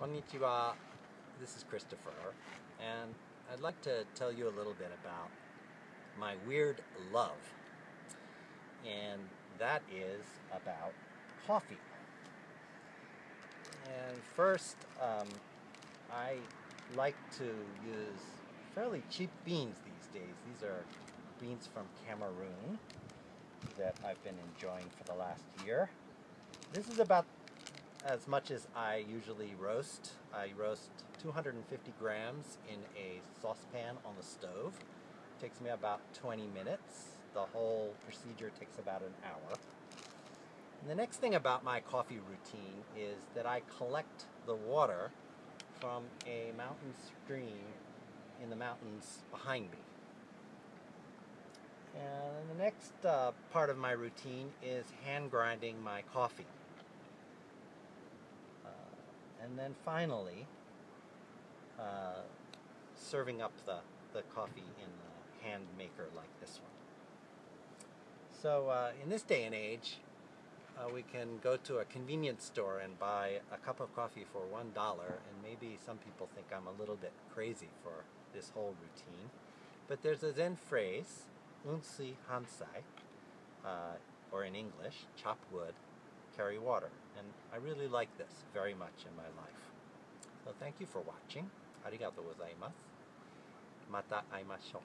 Konnichiwa. This is Christopher, and I'd like to tell you a little bit about my weird love, and that is about coffee. And first, um, I like to use fairly cheap beans these days. These are beans from Cameroon that I've been enjoying for the last year. This is about as much as I usually roast. I roast 250 grams in a saucepan on the stove. It takes me about 20 minutes. The whole procedure takes about an hour. And the next thing about my coffee routine is that I collect the water from a mountain stream in the mountains behind me. And the next uh, part of my routine is hand grinding my coffee. And then finally, uh, serving up the, the coffee in a hand maker like this one. So uh, in this day and age, uh, we can go to a convenience store and buy a cup of coffee for one dollar and maybe some people think I'm a little bit crazy for this whole routine but there's a Zen phrase unsui hansai uh, or in English chop wood carry water. And I really like this very much in my life. So thank you for watching. Arigato gozaimasu. Mata aimashou.